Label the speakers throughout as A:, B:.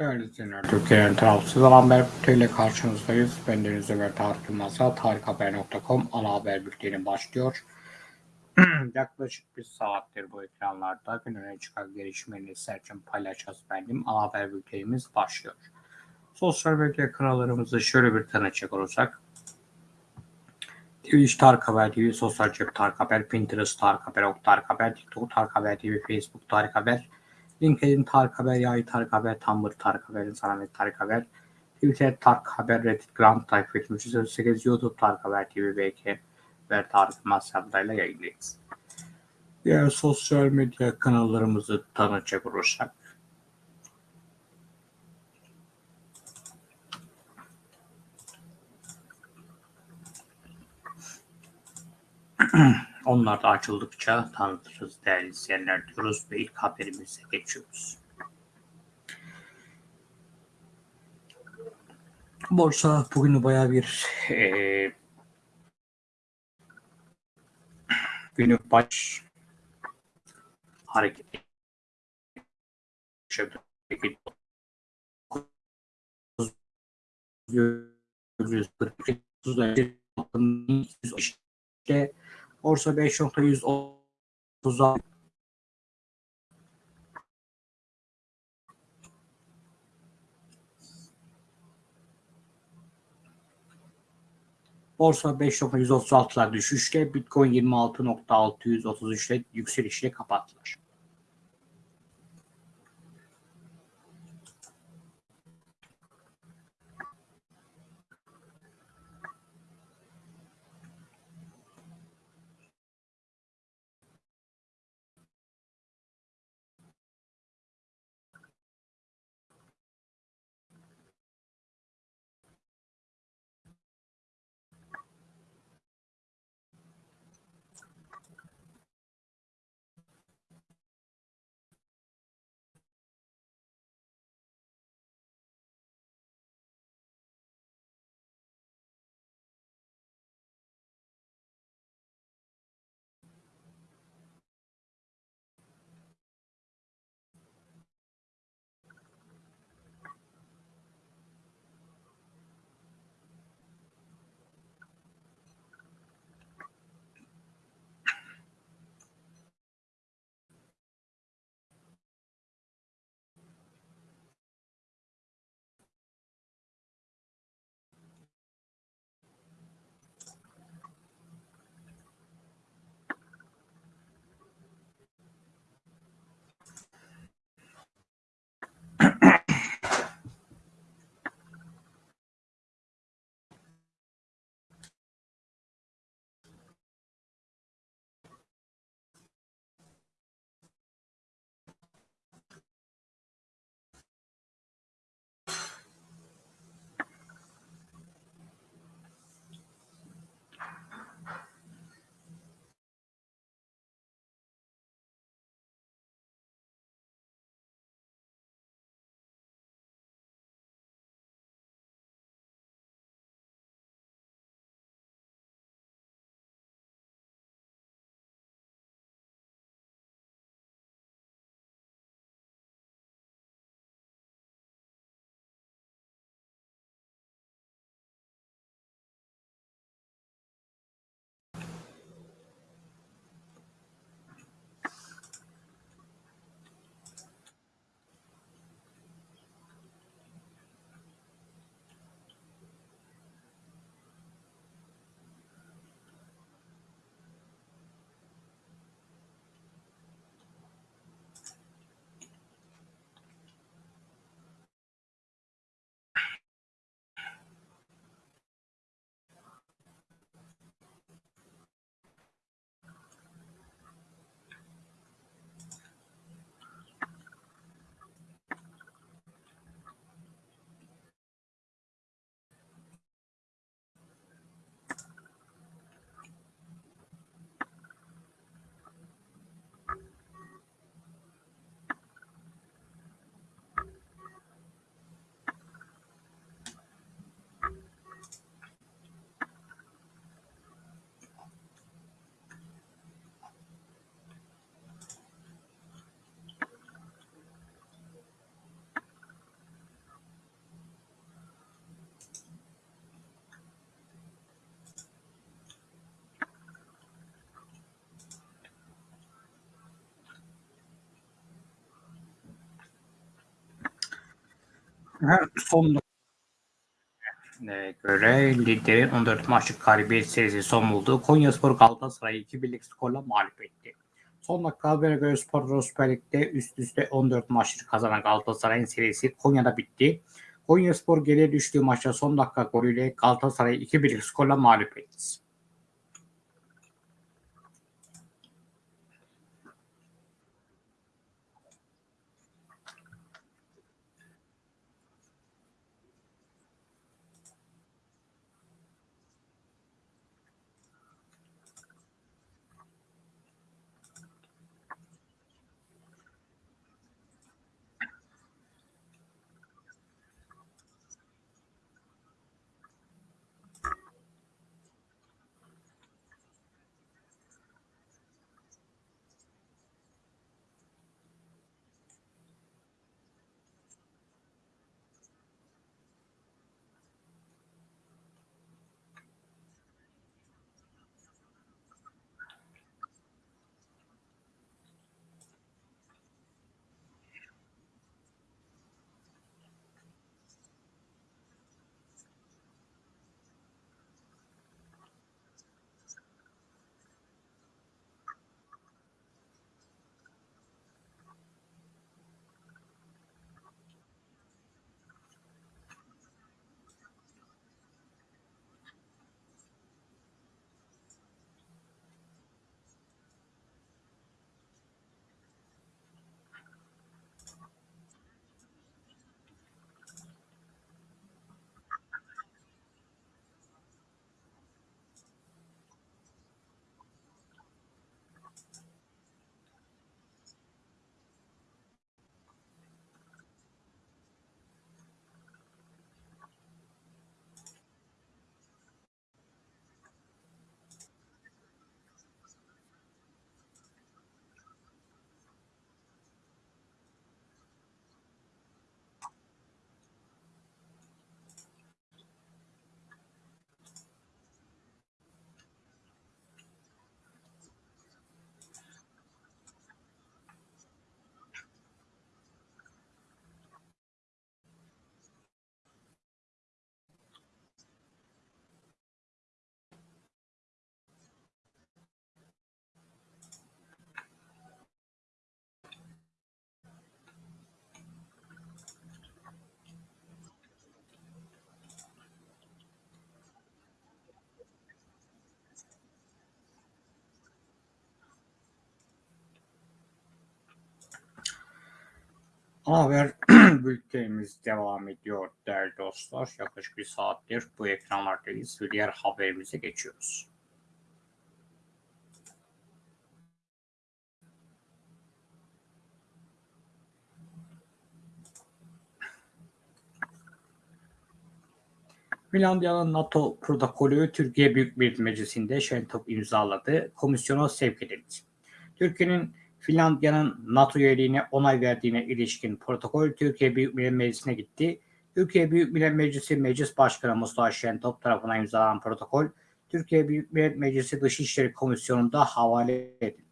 A: Değerli izleyenler, Türkiye'nin tarafsız alan bülteniyle karşınızdayız. Ben Deniz Ömer Tarık Yılmaz'a tarikhaber.com ana haber bülteni başlıyor. Yaklaşık bir saattir bu ekranlarda gün öne çıkan gelişmeleri serçem paylaşacağız benim. Ana haber bültenimiz başlıyor. Sosyal medya kanallarımızı şöyle bir tanıcak olursak. Twitch Tarık Haber TV, Sosyal Cep Tarık Haber, Pinterest Tarık Haber, Ok Tarık Haber, TikTok Tarık Haber TV, Facebook Tarık Haber, LinkedIn Tarık Haber, Yay Tarık Haber, Tumblr Tarık Haber, İnsanlar Tarık Haber, Twitter Tarık Haber, Reddit takip etmiş 308, YouTube Tarık Haber TV, BK ve Tarık Masyada'yla yayındayız. Diğer sosyal medya kanallarımızı tanıtacak olursak, Onlar da açıldıkça tanıtırız değerli izleyenler diyoruz ve ilk haberimize geçiyoruz. Borsa bugün baya bir e, günü baş hareket yaşadı. Peki, 942 işte Borsa 5.130'a Borsa 5.136'lar düşüşte, Bitcoin 26.633'le yükselişle kapattılar. Son göre liderin 14 maçlık galibiyet serisi son buldu. Konyaspor Galatasaray'ı 2-1'lik skorla mağlup etti. Son dakika habere göre Spor Süper Lig'de üst üste 14 maçları kazanan Galatasaray'ın serisi Konya'da bitti. Konyaspor geriye düştüğü maçta son dakika golüyle Galatasaray'ı 2-1'lik skorla mağlup etti. Haber bültenimiz devam ediyor değerli dostlar. Yaklaşık bir saattir bu ekranlardayız ve diğer haberimize geçiyoruz. Finlandiya'nın NATO protokolü Türkiye Büyük Millet Meclisi'nde Şentop imzaladı. Komisyona sevk edildi. Türkiye'nin Finlandiya'nın NATO üyeliğine onay verdiğine ilişkin protokol Türkiye Büyük Millet Meclisi'ne gitti. Türkiye Büyük Millet Meclisi Meclis Başkanı Mustafa Şentop tarafından imzalanan protokol Türkiye Büyük Millet Meclisi Dışişleri Komisyonu'nda havale edildi.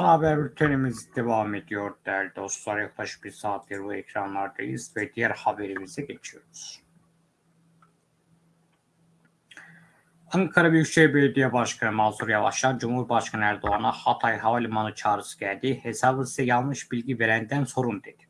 A: Ana haber bültenimiz devam ediyor değerli dostlar. Yaklaşık bir saattir bu ekranlardayız ve diğer haberimize geçiyoruz. Ankara Büyükşehir Belediye Başkanı Mansur Yavaş'tan Cumhurbaşkanı Erdoğan'a Hatay Havalimanı çağrısı geldi. Hesabı size yanlış bilgi verenden sorun dedi.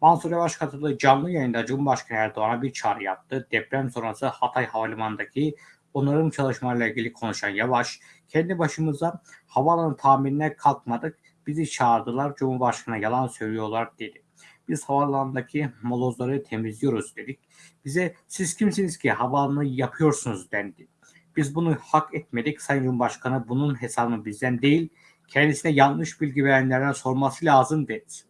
A: Mansur Yavaş katıldığı canlı yayında Cumhurbaşkanı Erdoğan'a bir çağrı yaptı. Deprem sonrası Hatay Havalimanı'ndaki onarım çalışmalarıyla ilgili konuşan Yavaş, kendi başımıza havaalanı tamirine kalkmadık, bizi çağırdılar, Cumhurbaşkanı yalan söylüyorlar dedi. Biz havaalanındaki molozları temizliyoruz dedik. Bize siz kimsiniz ki havaalanı yapıyorsunuz dendi. Biz bunu hak etmedik. Sayın Cumhurbaşkanı bunun hesabını bizden değil, kendisine yanlış bilgi verenlerden sorması lazım dedi.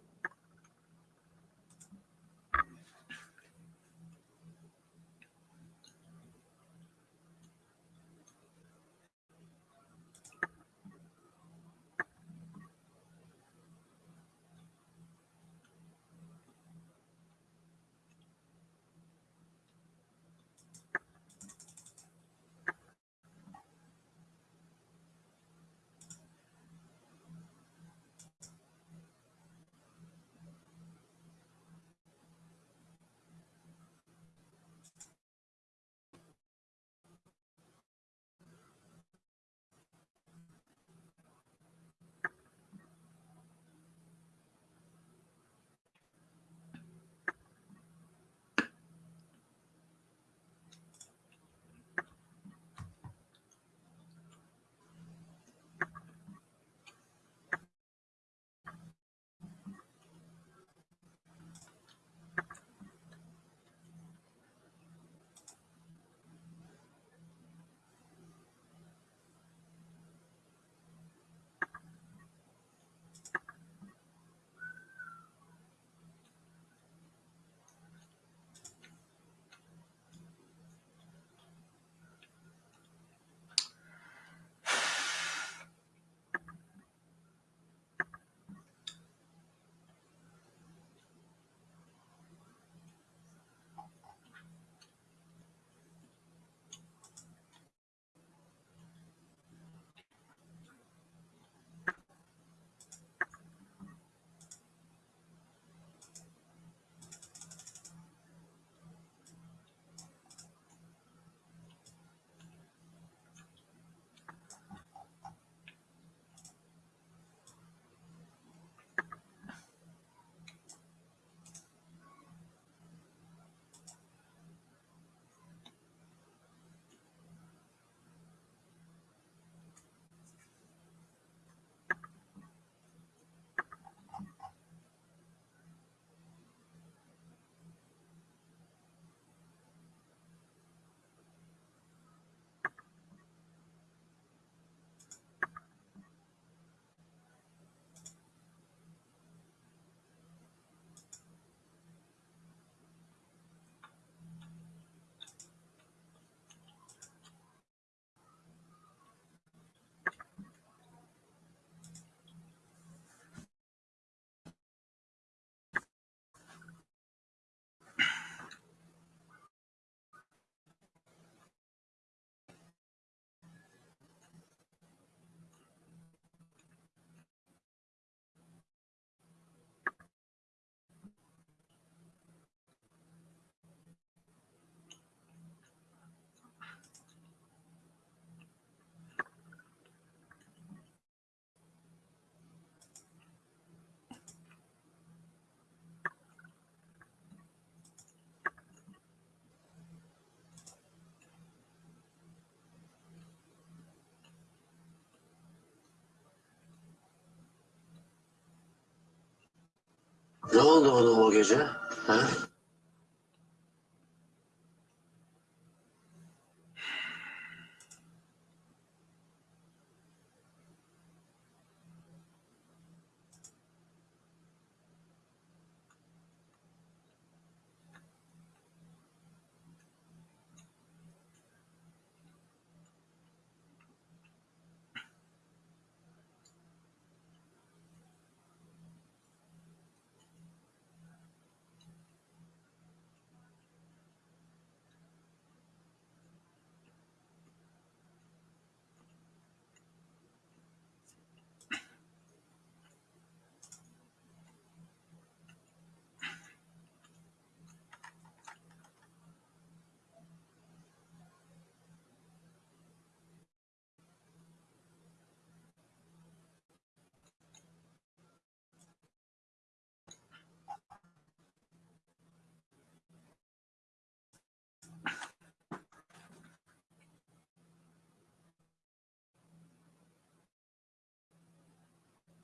B: Ne oldu ona o gece? Ha?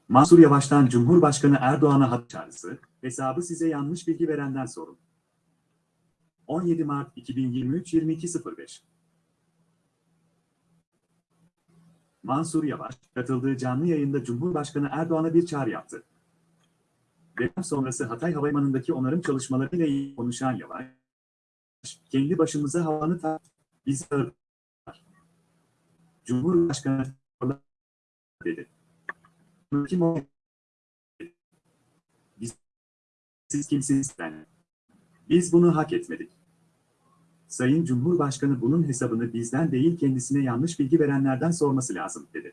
C: Mansur Yavaş'tan Cumhurbaşkanı Erdoğan'a hat çağrısı, hesabı size yanlış bilgi verenden sorun. 17 Mart 2023 22.05 Mansur Yavaş, katıldığı canlı yayında Cumhurbaşkanı Erdoğan'a bir çağrı yaptı. Deprem sonrası Hatay Havalimanı'ndaki onarım çalışmalarıyla konuşan Yavaş, kendi başımıza havanı ta bizi ağırlar. Cumhurbaşkanı dedi. Kim o? Biz, siz kimsiniz ben? Biz bunu hak etmedik. Sayın Cumhurbaşkanı bunun hesabını bizden değil kendisine yanlış bilgi verenlerden sorması lazım, dedi.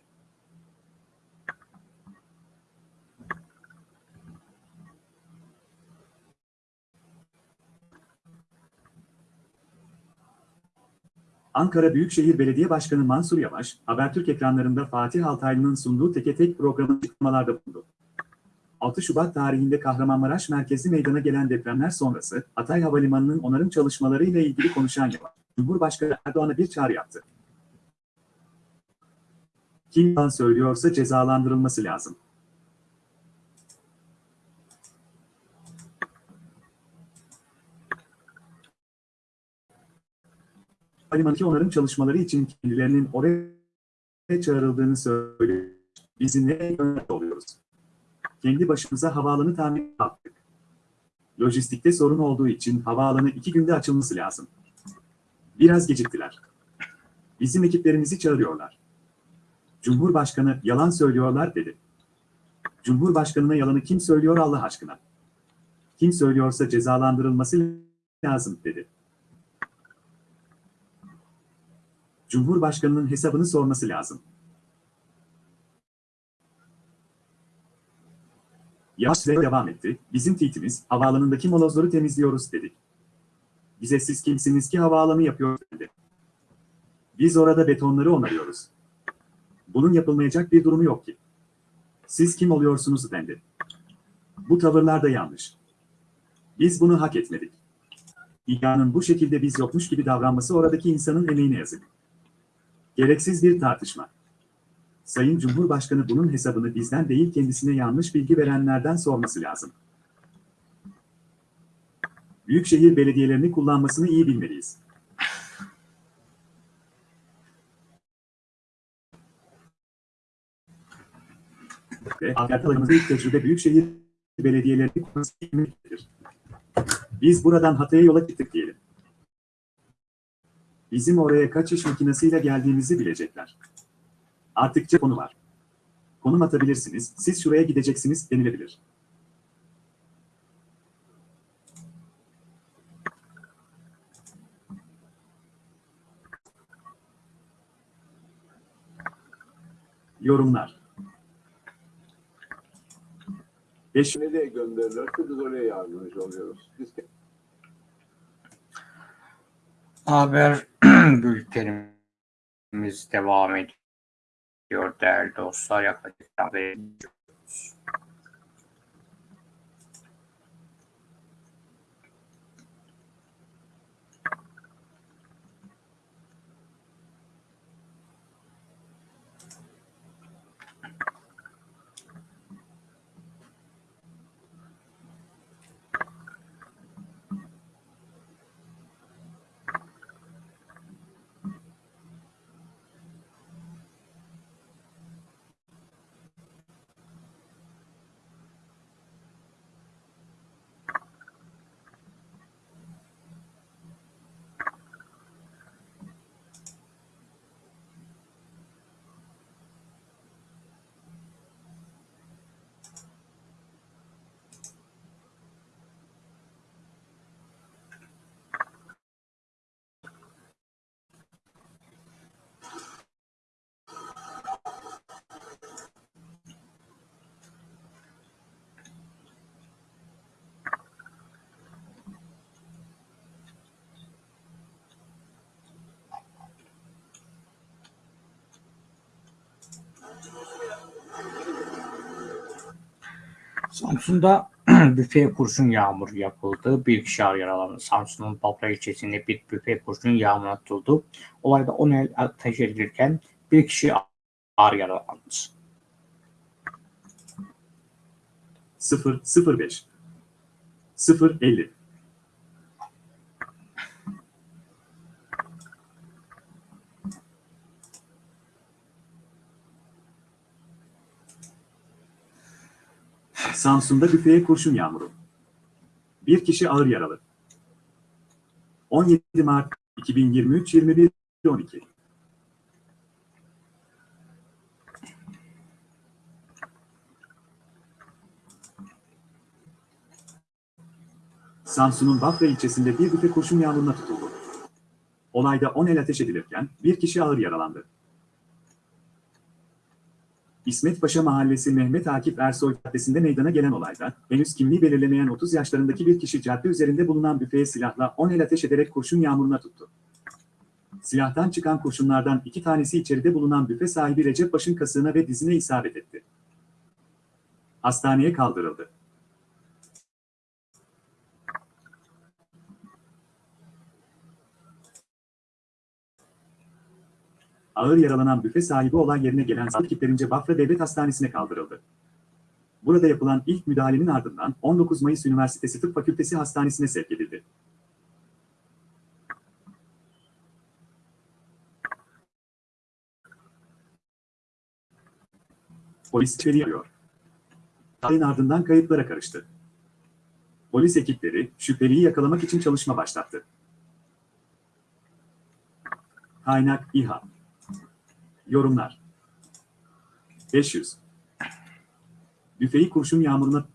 C: Ankara Büyükşehir Belediye Başkanı Mansur Yavaş, Habertürk ekranlarında Fatih Altaylı'nın sunduğu teke tek programı açıklamalarda bulundu. 6 Şubat tarihinde Kahramanmaraş merkezli meydana gelen depremler sonrası Hatay Havalimanı'nın onarım çalışmalarıyla ilgili konuşan Yavaş, Cumhurbaşkanı Erdoğan'a bir çağrı yaptı. Kim söylüyorsa cezalandırılması lazım. Havalimanı onarım çalışmaları için kendilerinin oraya çağrıldığını söylüyor. Biz gönderdi oluyoruz? Kendi başımıza havaalanı tamir yaptık. Lojistikte sorun olduğu için havaalanı iki günde açılması lazım. Biraz geciktiler. Bizim ekiplerimizi çağırıyorlar. Cumhurbaşkanı yalan söylüyorlar dedi. Cumhurbaşkanına yalanı kim söylüyor Allah aşkına? Kim söylüyorsa cezalandırılması lazım dedi. Cumhurbaşkanının hesabını sorması lazım. Yavaş ve devam etti. Bizim tweetimiz, havaalanındaki molozları temizliyoruz dedik. Bize siz kimsiniz ki havaalanı yapıyor dedi. Biz orada betonları onarıyoruz. Bunun yapılmayacak bir durumu yok ki. Siz kim oluyorsunuz dendi. Bu tavırlar da yanlış. Biz bunu hak etmedik. İHA'nın bu şekilde biz yokmuş gibi davranması oradaki insanın emeğine yazık. Gereksiz bir tartışma. Sayın Cumhurbaşkanı bunun hesabını bizden değil kendisine yanlış bilgi verenlerden sorması lazım. Büyükşehir belediyelerini kullanmasını iyi bilmeliyiz. Ve hayatlarımızda ilk tecrübe Büyükşehir belediyelerini kullanması. Biz buradan Hatay'a yola çıktık diyelim. Bizim oraya kaç iş makinesiyle geldiğimizi bilecekler. Artıkça konu var. Konum atabilirsiniz, siz şuraya gideceksiniz denilebilir. Yorumlar. Beş
D: Nereye gönderirlerse biz oraya yardımcı oluyoruz. Biz
A: Haber bültenimiz devam ediyor değerli dostlar. Yaklaşık Samsun'da büfe kurşun yağmuru yapıldı. Bir kişi ağır yaralandı. Samsun'un Bafra ilçesinde bir büfe kurşun yağmuru atıldı. Olayda 10 el ateş edilirken bir kişi ağır yaralandı.
C: 0 05 0 50 Samsun'da büfeye kurşun yağmuru. Bir kişi ağır yaralı. 17 Mart 2023 21 12 Samsun'un Bafra ilçesinde bir büfe kurşun yağmuruna tutuldu. Olayda 10 el ateş edilirken bir kişi ağır yaralandı. İsmet Paşa Mahallesi Mehmet Akif Ersoy Caddesi'nde meydana gelen olayda henüz kimliği belirlemeyen 30 yaşlarındaki bir kişi cadde üzerinde bulunan büfeye silahla 10 el ateş ederek kurşun yağmuruna tuttu. Silahtan çıkan kurşunlardan iki tanesi içeride bulunan büfe sahibi Recep Baş'ın kasığına ve dizine isabet etti. Hastaneye kaldırıldı. Ağır yaralanan büfe sahibi olay yerine gelen sağlık ekiplerince Bafra Devlet Hastanesi'ne kaldırıldı. Burada yapılan ilk müdahalenin ardından 19 Mayıs Üniversitesi Tıp Fakültesi Hastanesi'ne sevk edildi. Polis içeri arıyor. Olayın ardından kayıplara karıştı. Polis ekipleri şüpheliyi yakalamak için çalışma başlattı. Kaynak İHA Yorumlar 500 Büfeyi kurşun yağmuruna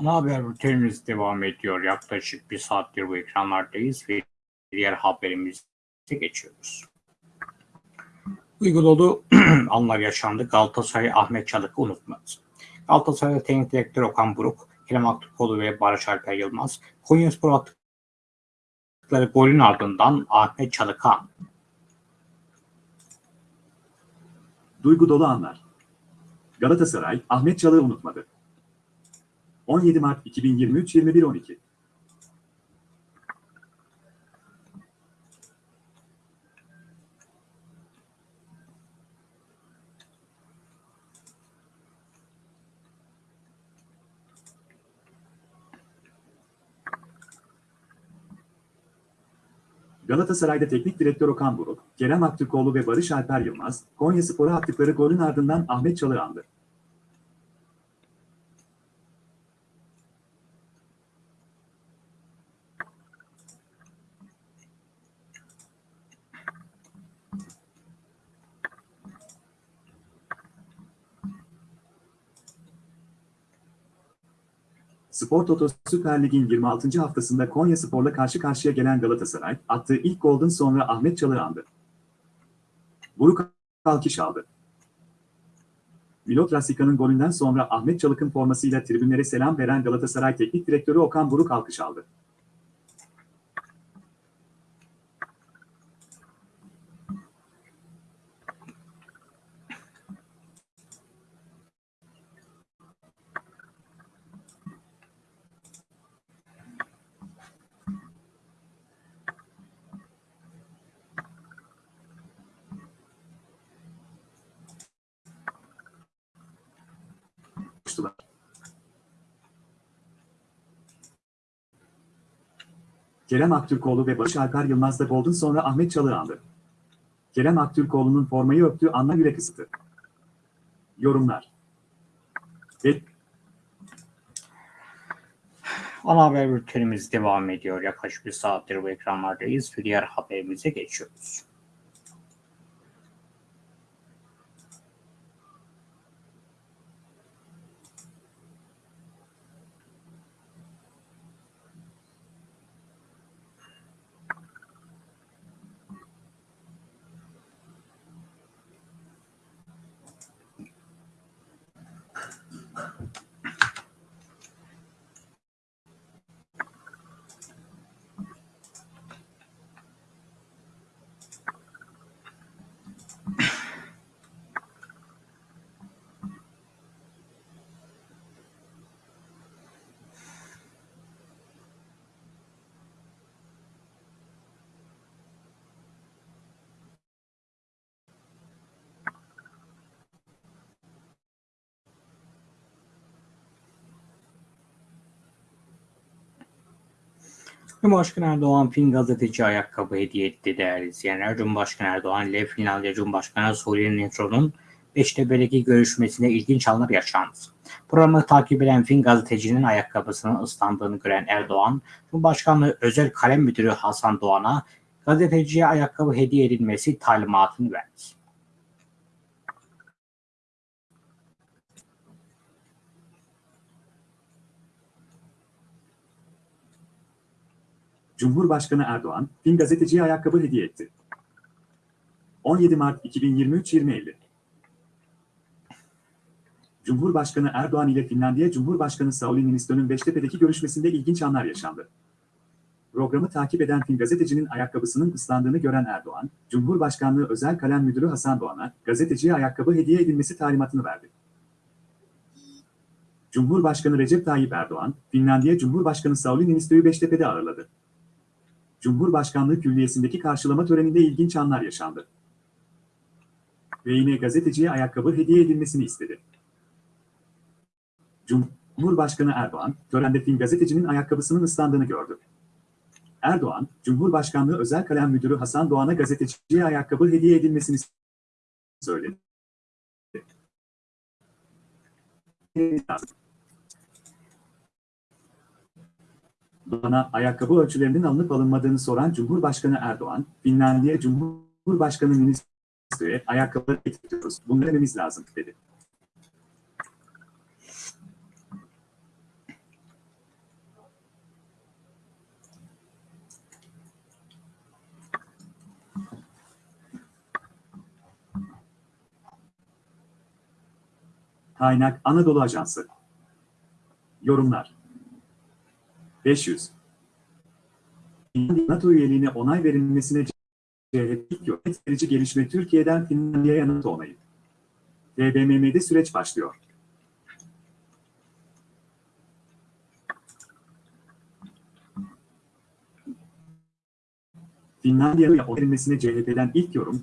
A: Ana haber bültenimiz devam ediyor. Yaklaşık bir saattir bu ekranlardayız ve diğer haberimize geçiyoruz. Uygun dolu anlar yaşandı. Galatasaray Ahmet Çalık'ı unutmadı. Galatasaray Teknik Direktör Okan Buruk, Kerem Aktürkoğlu ve Barış Alper Yılmaz, Konyaspor attıkları golün ardından Ahmet Çalık'a
C: duygu dolu anlar. Galatasaray Ahmet Çalık'ı unutmadı. 17 Mart 2023 21.12 Galatasaray'da teknik direktör Okan Buruk, Kerem Aktürkoğlu ve Barış Alper Yılmaz, Konyaspor'a attıkları golün ardından Ahmet Çalık'ı andı. Spor Toto Süper Lig'in 26. haftasında Konya Spor'la karşı karşıya gelen Galatasaray, attığı ilk golden sonra Ahmet Çalık'ı andı. Buruk alkış aldı. Milot Rasika'nın golünden sonra Ahmet Çalık'ın formasıyla tribünlere selam veren Galatasaray Teknik Direktörü Okan Buruk alkış aldı. Kerem Aktürkoğlu ve Barış Alper Yılmaz da golden sonra Ahmet Çalık'ı andı. Kerem Aktürkoğlu'nun formayı öptüğü anla yürek ısıtı. Yorumlar. Ve
A: Ana haber bültenimiz devam ediyor. Yaklaşık bir saattir bu ekranlardayız ve diğer haberimize geçiyoruz. Cumhurbaşkanı Erdoğan Fin gazeteci ayakkabı hediye etti değerli izleyenler. Cumhurbaşkanı Erdoğan ile Finlandiya Cumhurbaşkanı Suri Nitro'nun Beştepe'deki görüşmesinde ilginç anlar yaşandı. Programı takip eden Fin gazetecinin ayakkabısının ıslandığını gören Erdoğan, Cumhurbaşkanlığı Özel Kalem Müdürü Hasan Doğan'a gazeteciye ayakkabı hediye edilmesi talimatını verdi.
C: Cumhurbaşkanı Erdoğan, Fin gazeteciye ayakkabı hediye etti. 17 Mart 2023 20.50 Cumhurbaşkanı Erdoğan ile Finlandiya Cumhurbaşkanı Sauli Niinistö'nün Beştepe'deki görüşmesinde ilginç anlar yaşandı. Programı takip eden Fin gazetecinin ayakkabısının ıslandığını gören Erdoğan, Cumhurbaşkanlığı Özel Kalem Müdürü Hasan Doğan'a gazeteciye ayakkabı hediye edilmesi talimatını verdi. Cumhurbaşkanı Recep Tayyip Erdoğan, Finlandiya Cumhurbaşkanı Sauli Niinistö'yü Beştepe'de ağırladı. Cumhurbaşkanlığı Külliyesi'ndeki karşılama töreninde ilginç anlar yaşandı. Ve gazeteciye ayakkabı hediye edilmesini istedi. Cumhurbaşkanı Erdoğan, törende Fin gazetecinin ayakkabısının ıslandığını gördü. Erdoğan, Cumhurbaşkanlığı Özel Kalem Müdürü Hasan Doğan'a gazeteciye ayakkabı hediye edilmesini söyledi. Doğan'a ayakkabı ölçülerinin alınıp alınmadığını soran Cumhurbaşkanı Erdoğan, Finlandiya Cumhurbaşkanı Niinistö'ye ayakkabıları getiriyoruz, bunları dememiz lazım, dedi. Kaynak Anadolu Ajansı. Yorumlar 500 NATO üyeliğine onay verilmesine CHP yönet verici gelişme Türkiye'den Finlandiya'ya NATO onayı. TBMM'de süreç başlıyor. Finlandiya'ya onay verilmesine CHP'den ilk yorum,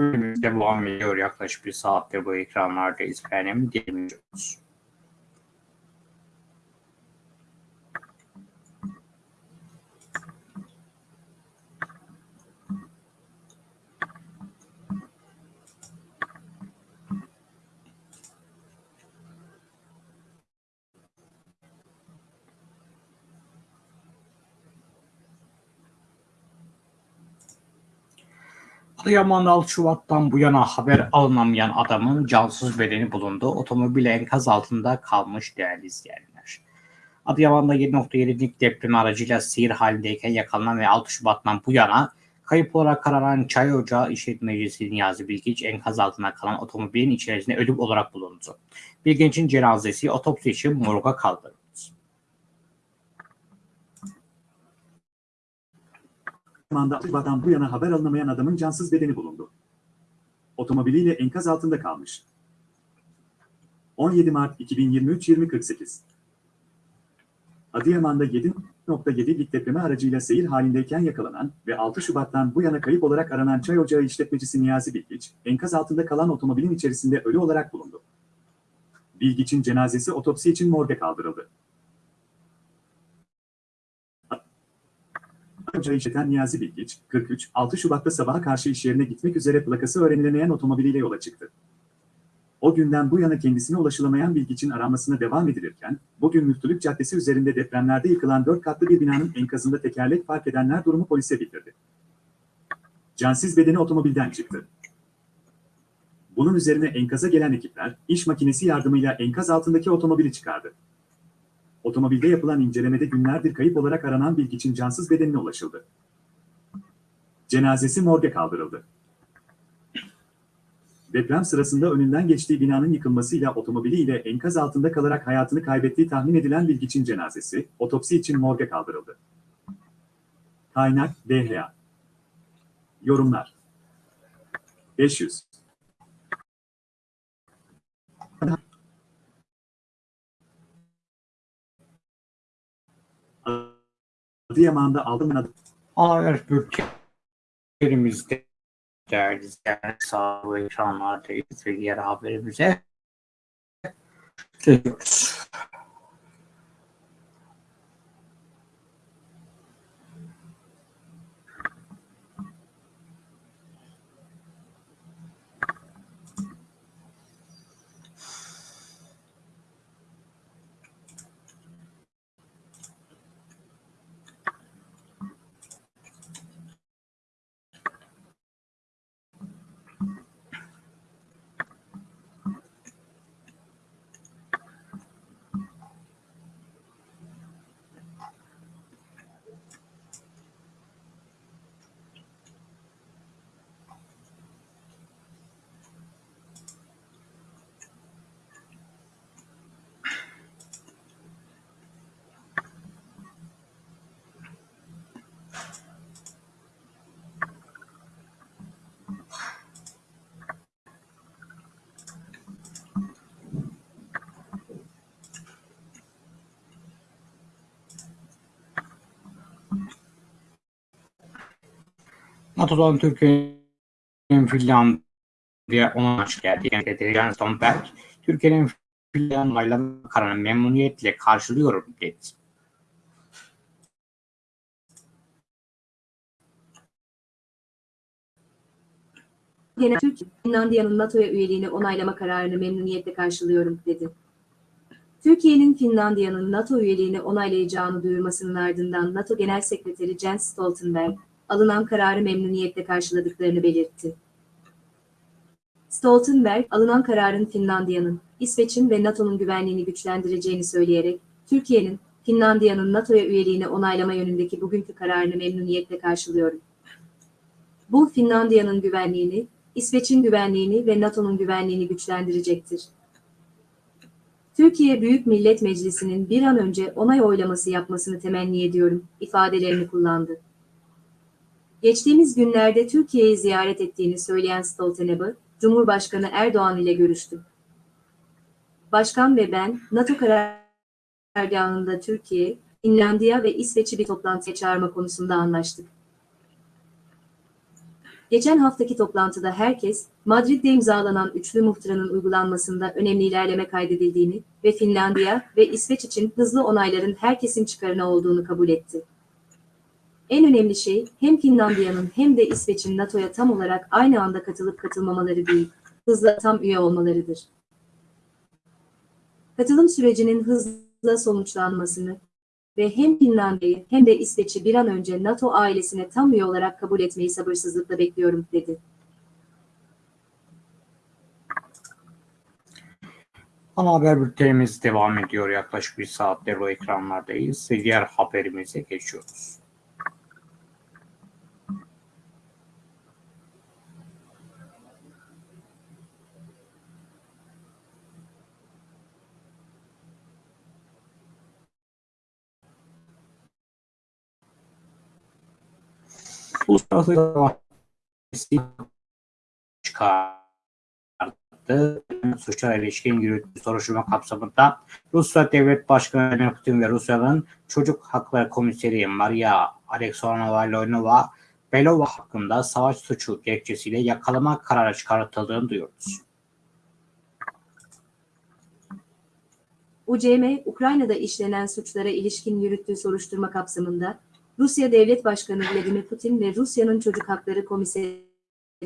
A: Bölümümüz devam ediyor. Yaklaşık bir saattir bu ekranlardayız. Efendim dinliyoruz. Adıyaman'da 6 Şubat'tan bu yana haber alınamayan adamın cansız bedeni bulundu. Otomobil enkaz altında kalmış değerli izleyenler. Adıyaman'da 7.7'lik deprem aracıyla seyir halindeyken yakalanan ve 6 Şubat'tan bu yana kayıp olarak aranan Çay Ocağı İşletmecisi Niyazi Bilgiç enkaz altında kalan otomobilin içerisinde ölüm olarak bulundu. Bilgiç'in cenazesi otopsi için morga kaldırıldı.
C: Zamanda Şubat'tan bu yana haber alınamayan adamın cansız bedeni bulundu. Otomobiliyle enkaz altında kalmış. 17 Mart 2023 20.48 Adıyaman'da 7.7'lik depreme aracıyla seyir halindeyken yakalanan ve 6 Şubat'tan bu yana kayıp olarak aranan çay ocağı işletmecisi Niyazi Bilgiç, enkaz altında kalan otomobilin içerisinde ölü olarak bulundu. Bilgiç'in cenazesi otopsi için morga kaldırıldı. Ocağı işleten Niyazi Bilgiç, 43, 6 Şubat'ta sabaha karşı iş yerine gitmek üzere plakası öğrenilemeyen otomobiliyle yola çıktı. O günden bu yana kendisine ulaşılamayan Bilgiç'in aranmasına devam edilirken, bugün Müftülük Caddesi üzerinde depremlerde yıkılan 4 katlı bir binanın enkazında tekerlek fark edenler durumu polise bildirdi. Cansız bedeni otomobilden çıktı. Bunun üzerine enkaza gelen ekipler, iş makinesi yardımıyla enkaz altındaki otomobili çıkardı. Otomobilde yapılan incelemede günlerdir kayıp olarak aranan Bilgiç'in cansız bedenine ulaşıldı. Cenazesi morga kaldırıldı. Deprem sırasında önünden geçtiği binanın yıkılmasıyla otomobiliyle enkaz altında kalarak hayatını kaybettiği tahmin edilen Bilgiç'in cenazesi, otopsi için morga kaldırıldı. Kaynak DHA Yorumlar 500 Adıyaman'da aldın adı.
A: Haber bültenimizde değerli izleyenler sağ bu ekranlardayız ve diğer haberimize Geçiyoruz. NATO'dan Türkiye'nin Finlandiya ona hoş geldi. Yani Jens Stoltenberg, Türkiye'nin Finlandiya'yla kararını memnuniyetle karşılıyorum dedi.
E: Genel Türkiye, Finlandiya'nın NATO'ya üyeliğini onaylama kararını memnuniyetle karşılıyorum, dedi. Türkiye'nin Finlandiya'nın NATO üyeliğini onaylayacağını duyurmasının ardından NATO Genel Sekreteri Jens Stoltenberg, alınan kararı memnuniyetle karşıladıklarını belirtti. Stoltenberg, alınan kararın Finlandiya'nın, İsveç'in ve NATO'nun güvenliğini güçlendireceğini söyleyerek, Türkiye'nin, Finlandiya'nın NATO'ya üyeliğini onaylama yönündeki bugünkü kararını memnuniyetle karşılıyorum. Bu, Finlandiya'nın güvenliğini, İsveç'in güvenliğini ve NATO'nun güvenliğini güçlendirecektir. Türkiye Büyük Millet Meclisi'nin bir an önce onay oylaması yapmasını temenni ediyorum, ifadelerini kullandı. Geçtiğimiz günlerde Türkiye'yi ziyaret ettiğini söyleyen Stoltenberg, Cumhurbaşkanı Erdoğan ile görüştü. Başkan ve ben, NATO karargahında Türkiye, Finlandiya ve İsveç'i bir toplantıya çağırma konusunda anlaştık. Geçen haftaki toplantıda herkes, Madrid'de imzalanan üçlü muhtıranın uygulanmasında önemli ilerleme kaydedildiğini ve Finlandiya ve İsveç için hızlı onayların herkesin çıkarına olduğunu kabul etti. En önemli şey hem Finlandiya'nın hem de İsveç'in NATO'ya tam olarak aynı anda katılıp katılmamaları değil, hızla tam üye olmalarıdır. Katılım sürecinin hızla sonuçlanmasını ve hem Finlandiya'yı hem de İsveç'i bir an önce NATO ailesine tam üye olarak kabul etmeyi sabırsızlıkla bekliyorum, dedi.
A: Ana haber bültenimiz devam ediyor. Yaklaşık bir saattir o ekranlardayız diğer haberimize geçiyoruz. Uluslararası Mahkemesi çıkardı. Suçlar ilişkin yürüttüğü soruşturma kapsamında Rusya Devlet Başkanı Vladimir Putin ve Rusya'nın Çocuk Hakları Komiseri Maria Alexandrovna Belova hakkında savaş suçu gerekçesiyle yakalama kararı çıkartıldığını duyuyoruz.
E: UCM, Ukrayna'da işlenen suçlara ilişkin yürüttüğü soruşturma kapsamında Rusya Devlet Başkanı Vladimir Putin ve Rusya'nın Çocuk Hakları Komiseri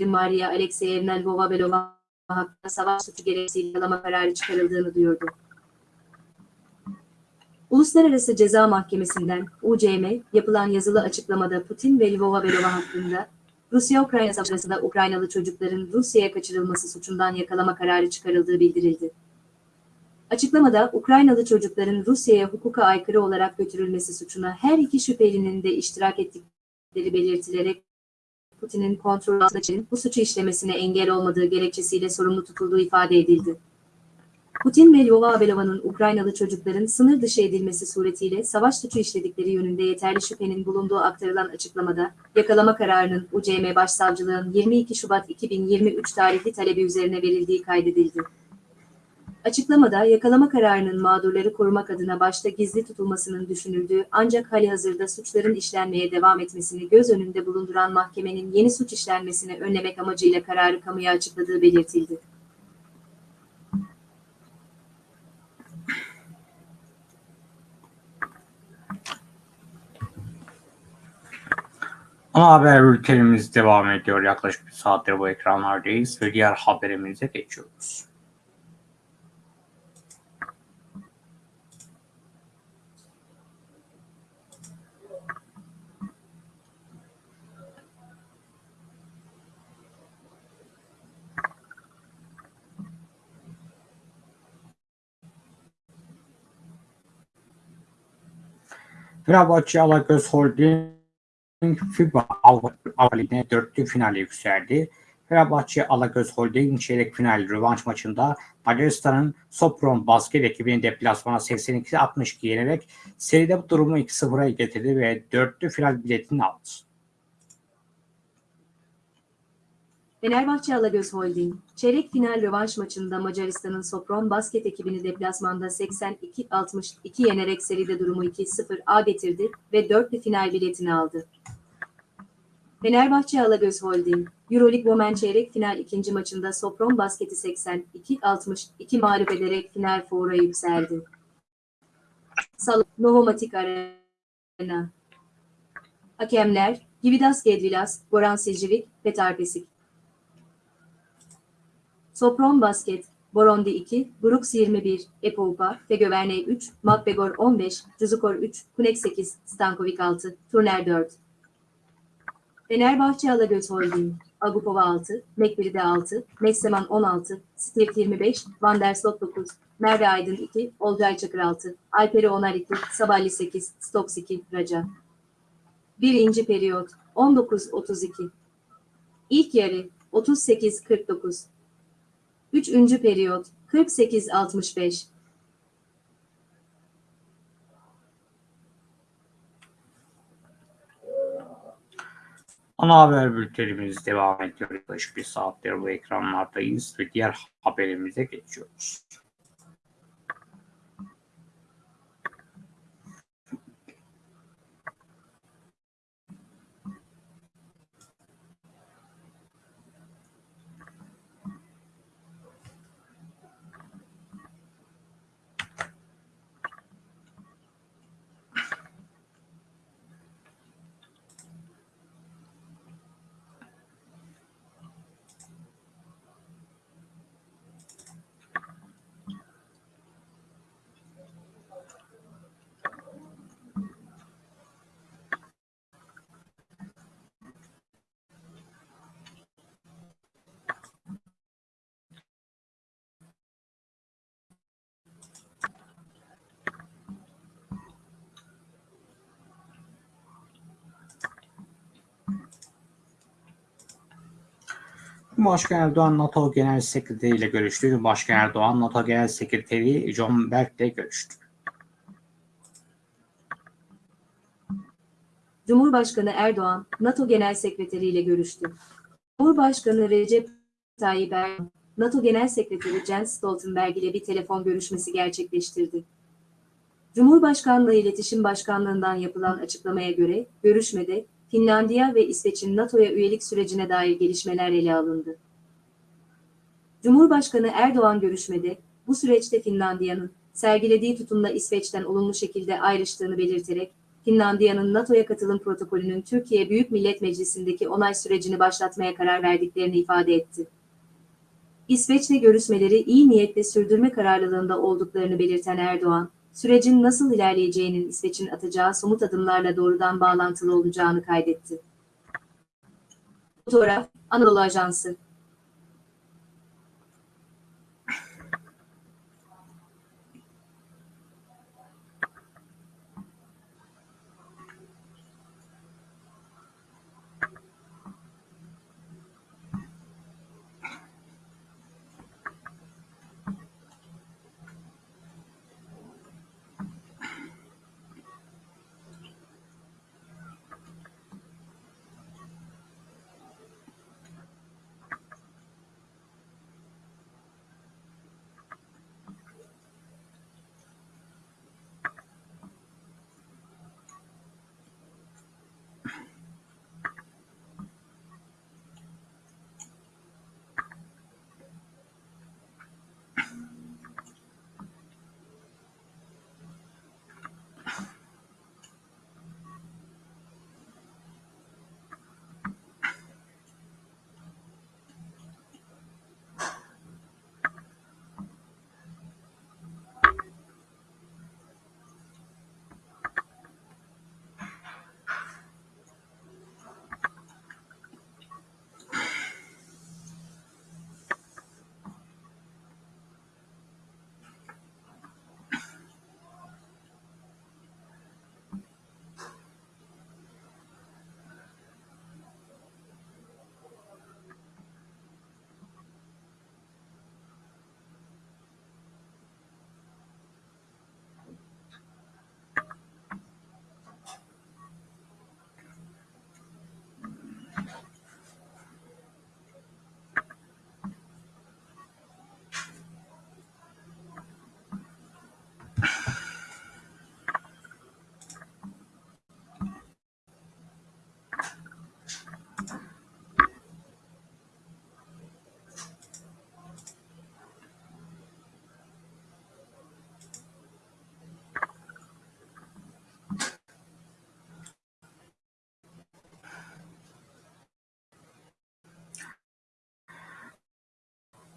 E: Maria Alexeyevna Lvova-Belova hakkında savaş suçu gerekçesiyle yakalama kararı çıkarıldığını duyurdu. Uluslararası Ceza Mahkemesi'nden UCM yapılan yazılı açıklamada Putin ve Lvova-Belova hakkında Rusya-Ukrayna savaşı sırasında Ukraynalı çocukların Rusya'ya kaçırılması suçundan yakalama kararı çıkarıldığı bildirildi. Açıklamada Ukraynalı çocukların Rusya'ya hukuka aykırı olarak götürülmesi suçuna her iki şüphelinin de iştirak ettikleri belirtilerek Putin'in kontrol altında için bu suçu işlemesine engel olmadığı gerekçesiyle sorumlu tutulduğu ifade edildi. Putin ve Lyova Belova'nın Ukraynalı çocukların sınır dışı edilmesi suretiyle savaş suçu işledikleri yönünde yeterli şüphenin bulunduğu aktarılan açıklamada, yakalama kararının UCM Başsavcılığın 22 Şubat 2023 tarihli talebi üzerine verildiği kaydedildi. Açıklamada yakalama kararının mağdurları korumak adına başta gizli tutulmasının düşünüldüğü ancak hali hazırda suçların işlenmeye devam etmesini göz önünde bulunduran mahkemenin yeni suç işlenmesini önlemek amacıyla kararı kamuya açıkladığı belirtildi.
A: Ana haber bültenimiz devam ediyor. Yaklaşık bir saattir bu ekranlardayız ve diğer haberimize geçiyoruz. Fenerbahçe Alagöz Holding FIBA Avrupa Ligi'ne dörtlü finale yükseldi. Fenerbahçe Alagöz Holding çeyrek final rövanş maçında Macaristan'ın Sopron basket ekibini deplasmana 82-62 yenerek seride bu durumu 2-0'a getirdi ve dörtlü final biletini aldı.
E: Fenerbahçe Alagöz Holding, çeyrek final rövanş maçında Macaristan'ın Sopron basket ekibini deplasmanda 82-62 yenerek seride durumu 2-0'a getirdi ve dörtlü final biletini aldı. Fenerbahçe Alagöz Holding, Euroleague Women çeyrek final ikinci maçında Sopron basketi 82-62 mağlup ederek final foura yükseldi. Salı, Novomatic Arena. Hakemler, Gividas Gedvilas, Goran Silcivik, Petar Pesik. Sopron Basket, Borondi 2, Brooks 21, Epoupa, Tegöverne 3, Makbegor 15, Cuzukor 3, Kunek 8, Stankovic 6, Turner 4. Fenerbahçe Alagöz Holding, Agupova 6, Mekbir'de 6, Messeman 16, Stirt 25, Van der Slot 9, Merve Aydın 2, Olcay Çakır 6, Alperi Onar 2, Saballi 8, Stoks 2, Raca. Birinci periyot 19-32. İlk yarı 38-49. Üçüncü periyot 48-65.
A: Ana haber bültenimiz devam ediyor. Yaklaşık bir saattir bu ekranlardayız ve diğer haberimize geçiyoruz. Cumhurbaşkanı Erdoğan NATO Genel Sekreteri ile görüştü. Cumhurbaşkanı Erdoğan NATO Genel Sekreteri John Berg ile görüştü.
E: Cumhurbaşkanı Erdoğan, NATO Genel Sekreteri ile görüştü. Cumhurbaşkanı Recep Tayyip Erdoğan, NATO Genel Sekreteri Jens Stoltenberg ile bir telefon görüşmesi gerçekleştirdi. Cumhurbaşkanlığı İletişim Başkanlığından yapılan açıklamaya göre, görüşmede Finlandiya ve İsveç'in NATO'ya üyelik sürecine dair gelişmeler ele alındı. Cumhurbaşkanı Erdoğan görüşmede, bu süreçte Finlandiya'nın sergilediği tutumla İsveç'ten olumlu şekilde ayrıştığını belirterek, Finlandiya'nın NATO'ya katılım protokolünün Türkiye Büyük Millet Meclisi'ndeki onay sürecini başlatmaya karar verdiklerini ifade etti. İsveç'le görüşmeleri iyi niyetle sürdürme kararlılığında olduklarını belirten Erdoğan, sürecin nasıl ilerleyeceğinin İsveç'in atacağı somut adımlarla doğrudan bağlantılı olacağını kaydetti. Fotoğraf, Anadolu Ajansı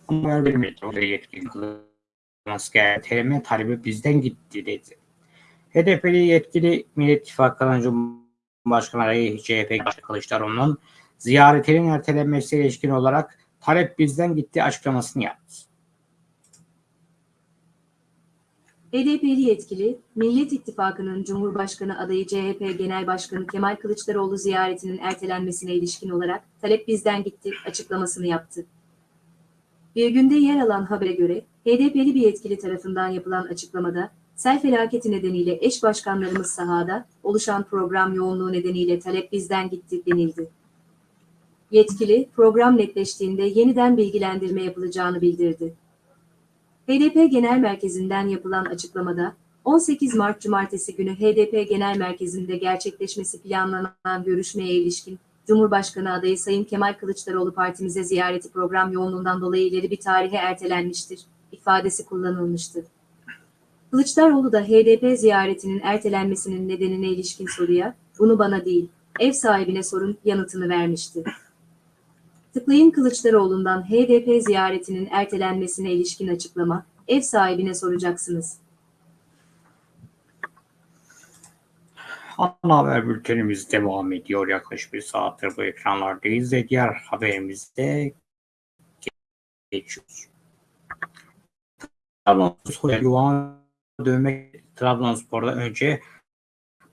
A: Ama vermedi. Oraya yetkili kılınması gereken talebi bizden gitti dedi. HDP'li yetkili Millet İttifakı'nın Cumhurbaşkanı adayı CHP Kılıçdaroğlu'nun ziyaretinin ertelenmesiyle ilişkin olarak talep bizden gitti açıklamasını yaptı.
E: HDP'li yetkili, Millet İttifakı'nın Cumhurbaşkanı adayı CHP Genel Başkanı Kemal Kılıçdaroğlu ziyaretinin ertelenmesine ilişkin olarak talep bizden gitti açıklamasını yaptı. Bir günde yer alan habere göre HDP'li bir yetkili tarafından yapılan açıklamada sel felaketi nedeniyle eş başkanlarımız sahada oluşan program yoğunluğu nedeniyle talep bizden gitti denildi. Yetkili program netleştiğinde yeniden bilgilendirme yapılacağını bildirdi. HDP Genel Merkezi'nden yapılan açıklamada, 18 Mart Cumartesi günü HDP Genel Merkezi'nde gerçekleşmesi planlanan görüşmeye ilişkin Cumhurbaşkanı adayı Sayın Kemal Kılıçdaroğlu partimize ziyareti program yoğunluğundan dolayı ileri bir tarihe ertelenmiştir ifadesi kullanılmıştı. Kılıçdaroğlu da HDP ziyaretinin ertelenmesinin nedenine ilişkin soruya, bunu bana değil, ev sahibine sorun yanıtını vermişti. Tıklayın Kılıçdaroğlu'ndan HDP ziyaretinin ertelenmesine ilişkin açıklama, ev sahibine soracaksınız.
A: Ana haber bültenimiz devam ediyor. Yaklaşık bir saattir bu ekranlardayız ve diğer haberimizde geçiyoruz. Trabzonspor yuva dövmek Trabzonspor'da önce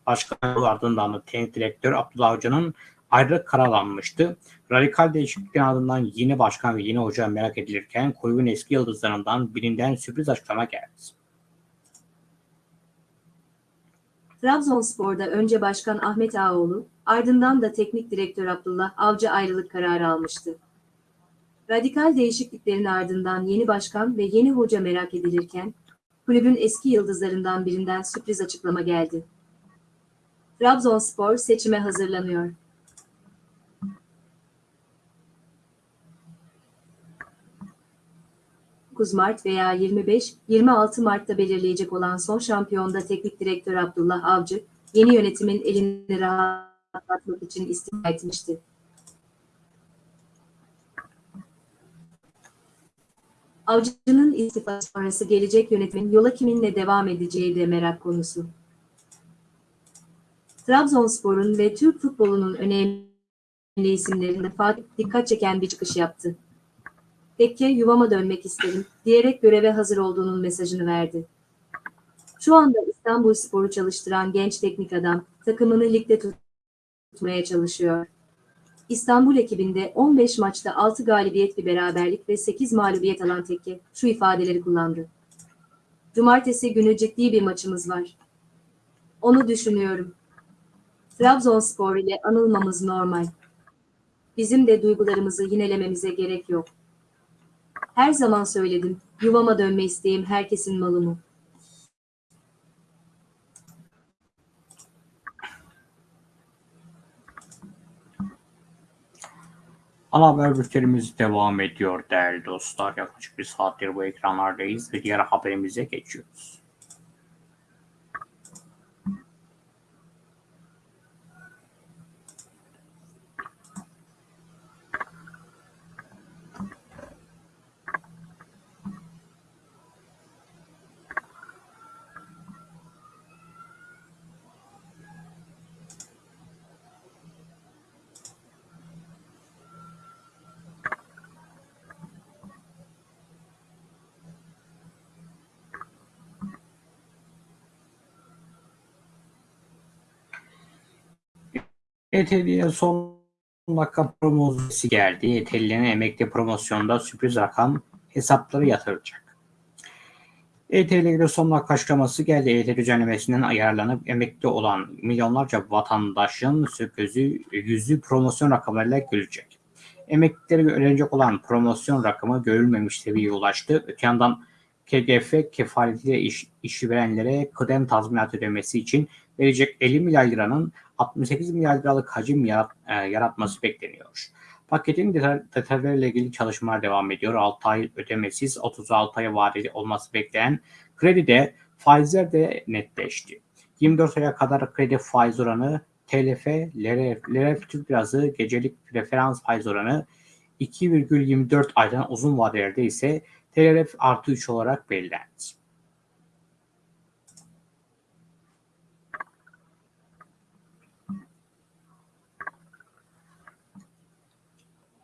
A: başkan ardından da teknik direktör Abdullah Avcı'nın ayrılık karalanmıştı. Radikal değişikliklerin ardından yeni başkan ve yeni hoca merak edilirken kulübün eski yıldızlarından birinden sürpriz açıklama geldi.
E: Trabzonspor'da önce Başkan Ahmet Ağoğlu, ardından da Teknik Direktör Abdullah Avcı ayrılık kararı almıştı. Radikal değişikliklerin ardından yeni başkan ve yeni hoca merak edilirken, kulübün eski yıldızlarından birinden sürpriz açıklama geldi. Trabzonspor seçime hazırlanıyor. Mart veya 25-26 Mart'ta belirleyecek olan son şampiyonda teknik direktör Abdullah Avcı, yeni yönetimin elini rahatlatmak için istifa etmişti. Avcı'nın istifası sonrası gelecek yönetimin yola kiminle devam edeceği de merak konusu. Trabzonspor'un ve Türk futbolunun önemli isimlerinde dikkat çeken bir çıkış yaptı. Tekke yuvama dönmek isterim diyerek göreve hazır olduğunun mesajını verdi. Şu anda İstanbul Spor'u çalıştıran genç teknik adam takımını ligde tutmaya çalışıyor. İstanbul ekibinde 15 maçta 6 galibiyet bir beraberlik ve 8 mağlubiyet alan Tekke şu ifadeleri kullandı. Cumartesi günü ciddi bir maçımız var. Onu düşünüyorum. Trabzonspor ile anılmamız normal. Bizim de duygularımızı yinelememize gerek yok. Her zaman söyledim, yuvama dönme isteğim herkesin malı mı?
A: Ana bültenimiz devam ediyor değerli dostlar. Yaklaşık bir saattir bu ekranlardayız ve diğer haberimize geçiyoruz. ETL'ye son dakika promosyonu geldi. ETL'nin emekli promosyonda sürpriz rakam hesapları yatıracak. ETL'de son dakika açıklaması geldi. ETL düzenlemesinden ayarlanıp emekli olan milyonlarca vatandaşın sözü yüzü promosyon rakamlarıyla gülecek. Emeklileri öğrenecek olan promosyon rakamı görülmemiş seviyeye ulaştı. Öte yandan KGF kefaletiyle iş, işi verenlere kıdem tazminat ödemesi için verecek 50 milyar liranın 68 milyar liralık hacim e, yaratması bekleniyor. Paketin detaylarıyla ilgili çalışmalar devam ediyor. 6 ay ödemesiz 36 aya vadeli olması beklenen kredi de faizler de netleşti. 24 aya kadar kredi faiz oranı TLF, LRF, LRF Türk Lirası gecelik referans faiz oranı 2,24 aydan uzun vadelerde ise TLRF artı 3 olarak belirlendi.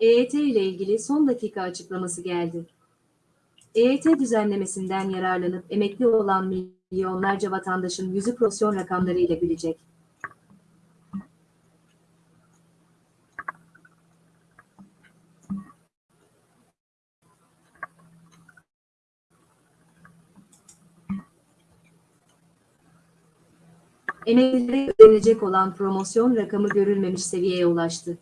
E: EYT ile ilgili son dakika açıklaması geldi. EYT düzenlemesinden yararlanıp emekli olan milyonlarca vatandaşın yüzü prosyon rakamları ile gülecek. Emeklilere ödenecek olan promosyon rakamı görülmemiş seviyeye ulaştı.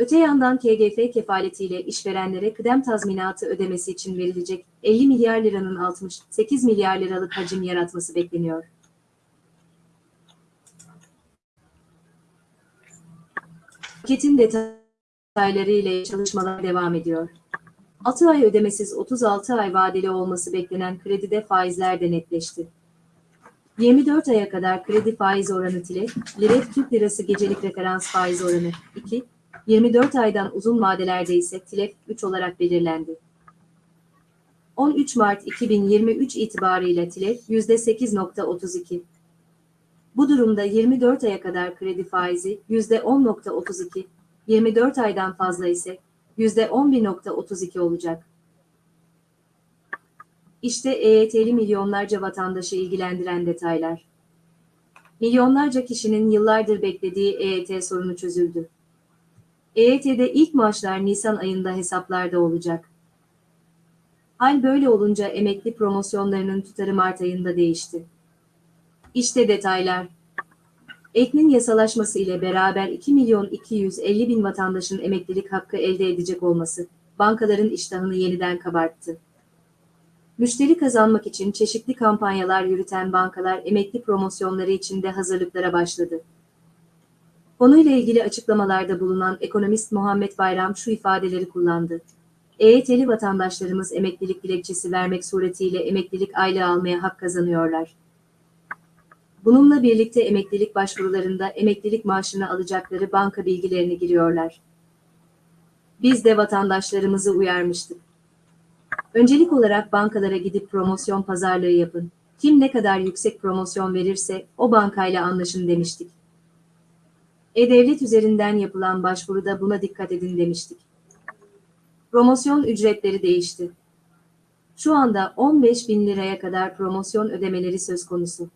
E: Öte yandan KGF kefaletiyle işverenlere kıdem tazminatı ödemesi için verilecek 50 milyar liranın 68 milyar liralık hacim yaratması bekleniyor. Paketin detayları ile çalışmalar devam ediyor. 6 ay ödemesiz 36 ay vadeli olması beklenen kredide faizler de netleşti. 24 aya kadar kredi faiz oranı TİLE, lira Türk lirası gecelik referans faiz oranı 2, 24 aydan uzun vadelerde ise TİLEF 3 olarak belirlendi. 13 Mart 2023 itibarıyla TİLEF %8.32. Bu durumda 24 aya kadar kredi faizi %10.32, 24 aydan fazla ise %11.32 olacak. İşte EYT'li milyonlarca vatandaşı ilgilendiren detaylar. Milyonlarca kişinin yıllardır beklediği EYT sorunu çözüldü. EYT'de ilk maaşlar Nisan ayında hesaplarda olacak. Hal böyle olunca emekli promosyonlarının tutarı Mart ayında değişti. İşte detaylar. Eknin yasalaşması ile beraber 2 milyon 250 bin vatandaşın emeklilik hakkı elde edecek olması, bankaların iştahını yeniden kabarttı. Müşteri kazanmak için çeşitli kampanyalar yürüten bankalar emekli promosyonları için de hazırlıklara başladı. Konuyla ilgili açıklamalarda bulunan ekonomist Muhammed Bayram şu ifadeleri kullandı. EYT'li vatandaşlarımız emeklilik dilekçesi vermek suretiyle emeklilik aylığı almaya hak kazanıyorlar. Bununla birlikte emeklilik başvurularında emeklilik maaşını alacakları banka bilgilerini giriyorlar. Biz de vatandaşlarımızı uyarmıştık. Öncelik olarak bankalara gidip promosyon pazarlığı yapın. Kim ne kadar yüksek promosyon verirse o bankayla anlaşın demiştik. E-Devlet üzerinden yapılan başvuruda buna dikkat edin demiştik. Promosyon ücretleri değişti. Şu anda 15 bin liraya kadar promosyon ödemeleri söz konusu.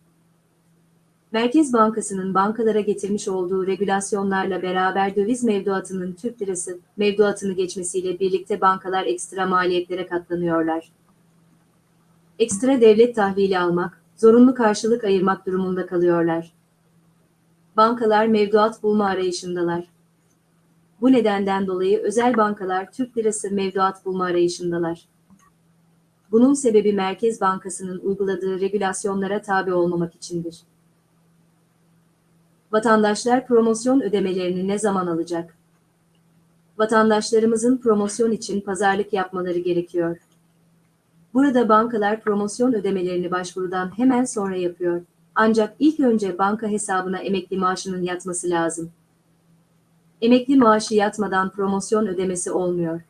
E: Merkez Bankası'nın bankalara getirmiş olduğu regülasyonlarla beraber döviz mevduatının Türk lirası mevduatını geçmesiyle birlikte bankalar ekstra maliyetlere katlanıyorlar. Ekstra devlet tahvili almak, zorunlu karşılık ayırmak durumunda kalıyorlar. Bankalar mevduat bulma arayışındalar. Bu nedenden dolayı özel bankalar Türk lirası mevduat bulma arayışındalar. Bunun sebebi Merkez Bankası'nın uyguladığı regülasyonlara tabi olmamak içindir. Vatandaşlar promosyon ödemelerini ne zaman alacak? Vatandaşlarımızın promosyon için pazarlık yapmaları gerekiyor. Burada bankalar promosyon ödemelerini başvurudan hemen sonra yapıyor. Ancak ilk önce banka hesabına emekli maaşının yatması lazım. Emekli maaşı yatmadan promosyon ödemesi olmuyor.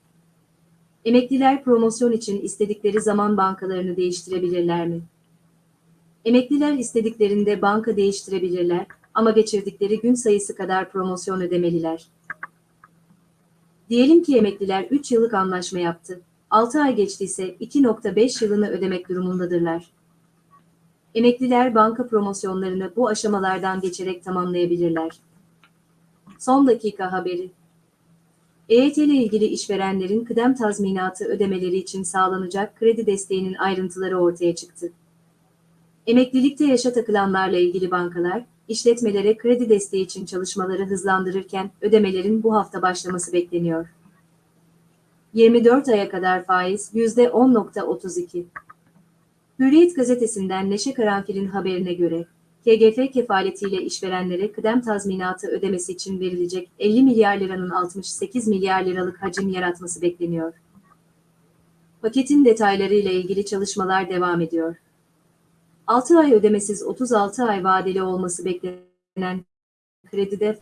E: Emekliler promosyon için istedikleri zaman bankalarını değiştirebilirler mi? Emekliler istediklerinde banka değiştirebilirler ama geçirdikleri gün sayısı kadar promosyon ödemeliler. Diyelim ki emekliler 3 yıllık anlaşma yaptı. 6 ay geçtiyse 2.5 yılını ödemek durumundadırlar. Emekliler banka promosyonlarını bu aşamalardan geçerek tamamlayabilirler. Son dakika haberi. EYT ile ilgili işverenlerin kıdem tazminatı ödemeleri için sağlanacak kredi desteğinin ayrıntıları ortaya çıktı. Emeklilikte yaşa takılanlarla ilgili bankalar, işletmelere kredi desteği için çalışmaları hızlandırırken ödemelerin bu hafta başlaması bekleniyor. 24 aya kadar faiz %10.32. Hürriyet gazetesinden Neşe Karanfil'in haberine göre, KGF kefaletiyle işverenlere kıdem tazminatı ödemesi için verilecek 50 milyar liranın 68 milyar liralık hacim yaratması bekleniyor. Paketin detayları ile ilgili çalışmalar devam ediyor. 6 ay ödemesiz 36 ay vadeli olması beklenen kredide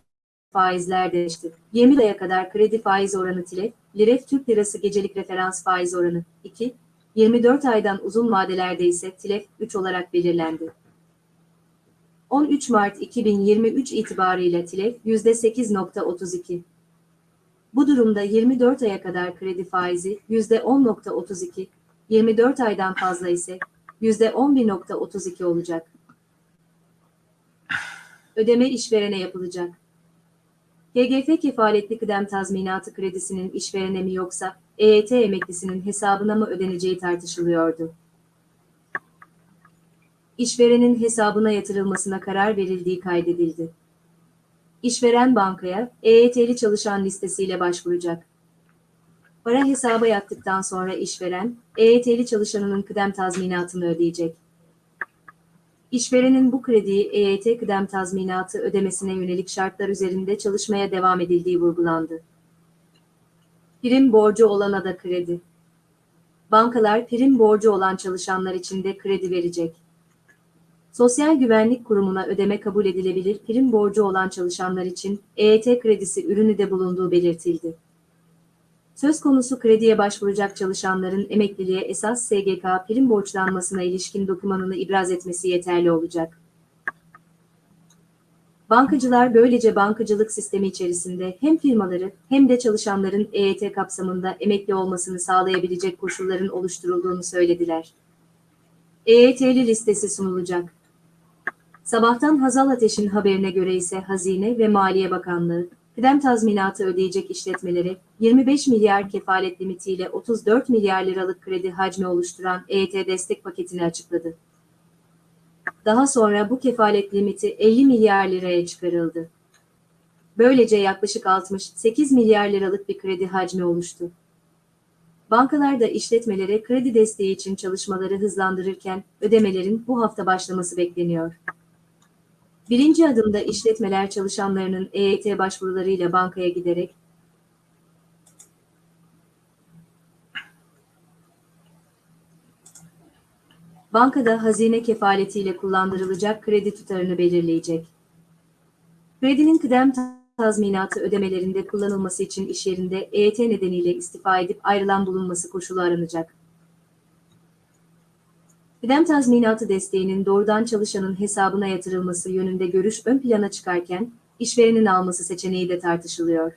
E: faizler değişti. 20 aya kadar kredi faiz oranı TLF, Liref Türk Lirası gecelik referans faiz oranı 2, 24 aydan uzun vadelerde ise TLF 3 olarak belirlendi. 13 Mart 2023 itibarıyla TLF %8.32. Bu durumda 24 aya kadar kredi faizi %10.32, 24 aydan fazla ise %11.32 olacak. Ödeme işverene yapılacak. GGF kefaletli kıdem tazminatı kredisinin işverene mi yoksa EYT emeklisinin hesabına mı ödeneceği tartışılıyordu. İşverenin hesabına yatırılmasına karar verildiği kaydedildi. İşveren bankaya EYT'li çalışan listesiyle başvuracak. Para hesaba yattıktan sonra işveren, EYT'li çalışanının kıdem tazminatını ödeyecek. İşverenin bu krediyi EYT kıdem tazminatı ödemesine yönelik şartlar üzerinde çalışmaya devam edildiği vurgulandı. Prim borcu olana da kredi. Bankalar prim borcu olan çalışanlar için de kredi verecek. Sosyal Güvenlik Kurumu'na ödeme kabul edilebilir prim borcu olan çalışanlar için EYT kredisi ürünü de bulunduğu belirtildi. Söz konusu krediye başvuracak çalışanların emekliliğe esas SGK prim borçlanmasına ilişkin dokümanını ibraz etmesi yeterli olacak. Bankacılar böylece bankacılık sistemi içerisinde hem firmaları hem de çalışanların EYT kapsamında emekli olmasını sağlayabilecek koşulların oluşturulduğunu söylediler. EYT'li listesi sunulacak. Sabahtan Hazal Ateş'in haberine göre ise Hazine ve Maliye Bakanlığı, kıdem tazminatı ödeyecek işletmelere 25 milyar kefalet limitiyle 34 milyar liralık kredi hacmi oluşturan EYT destek paketini açıkladı. Daha sonra bu kefalet limiti 50 milyar liraya çıkarıldı. Böylece yaklaşık 68 milyar liralık bir kredi hacmi oluştu. Bankalar da işletmelere kredi desteği için çalışmaları hızlandırırken ödemelerin bu hafta başlaması bekleniyor. Birinci adımda işletmeler çalışanlarının EYT başvurularıyla bankaya giderek bankada hazine kefaletiyle kullandırılacak kredi tutarını belirleyecek. Kredinin kıdem tazminatı ödemelerinde kullanılması için iş yerinde EYT nedeniyle istifa edip ayrılan bulunması koşulu aranacak. Kıdem tazminatı desteğinin doğrudan çalışanın hesabına yatırılması yönünde görüş ön plana çıkarken, işverenin alması seçeneği de tartışılıyor.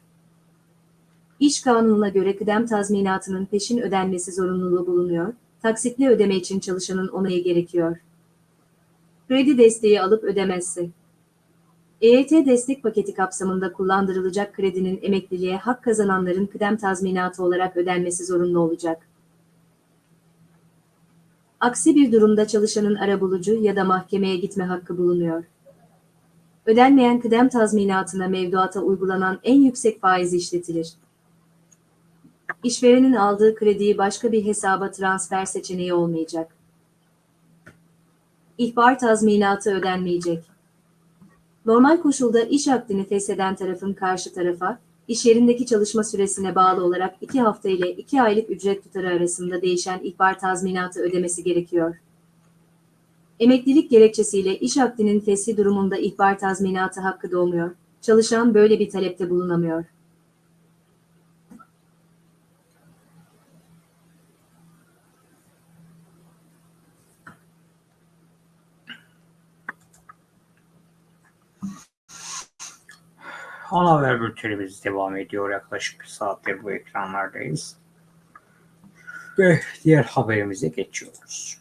E: İş kanununa göre kıdem tazminatının peşin ödenmesi zorunluluğu bulunuyor, taksitli ödeme için çalışanın onayı gerekiyor. Kredi desteği alıp ödemezse, EYT destek paketi kapsamında kullandırılacak kredinin emekliliğe hak kazananların kıdem tazminatı olarak ödenmesi zorunlu olacak. Aksi bir durumda çalışanın arabulucu ya da mahkemeye gitme hakkı bulunuyor. Ödenmeyen kıdem tazminatına mevduata uygulanan en yüksek faiz işletilir. İşverenin aldığı krediyi başka bir hesaba transfer seçeneği olmayacak. İhbar tazminatı ödenmeyecek. Normal koşulda iş akdini fesheden tarafın karşı tarafa, iş yerindeki çalışma süresine bağlı olarak 2 hafta ile 2 aylık ücret tutarı arasında değişen ihbar tazminatı ödemesi gerekiyor. Emeklilik gerekçesiyle iş akdinin fesli durumunda ihbar tazminatı hakkı doğmuyor. Çalışan böyle bir talepte bulunamıyor.
A: Ana haber bültenimiz devam ediyor. Yaklaşık bir saattir bu ekranlardayız. Ve diğer haberimize geçiyoruz.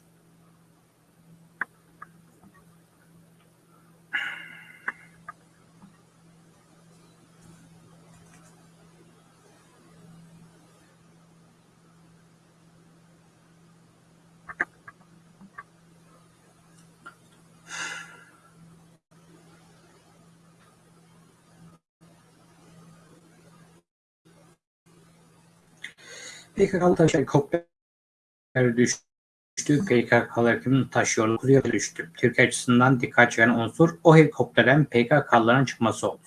A: PKK'lı taş helikopter düştü. PKK'lı kimin taşıyor kuruya düştü. Türkiye açısından dikkat çeken unsur o helikopterden PKK'lıların çıkması oldu.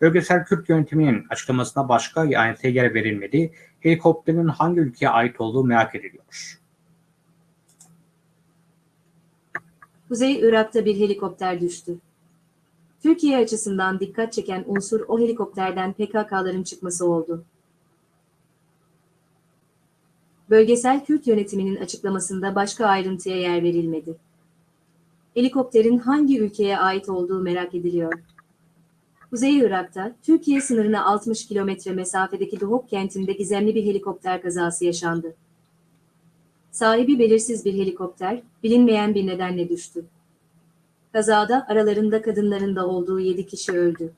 A: Bölgesel Kürt yönetiminin açıklamasına başka ayrıntıya yer verilmedi. Helikopterin hangi ülkeye ait olduğu merak ediliyor.
E: Kuzey Irak'ta bir helikopter düştü. Türkiye açısından dikkat çeken unsur o helikopterden PKK'ların çıkması oldu. Bölgesel Kürt yönetiminin açıklamasında başka ayrıntıya yer verilmedi. Helikopterin hangi ülkeye ait olduğu merak ediliyor. Kuzey Irak'ta, Türkiye sınırına 60 kilometre mesafedeki Duhok kentinde gizemli bir helikopter kazası yaşandı. Sahibi belirsiz bir helikopter, bilinmeyen bir nedenle düştü. Kazada aralarında kadınların da olduğu 7 kişi öldü.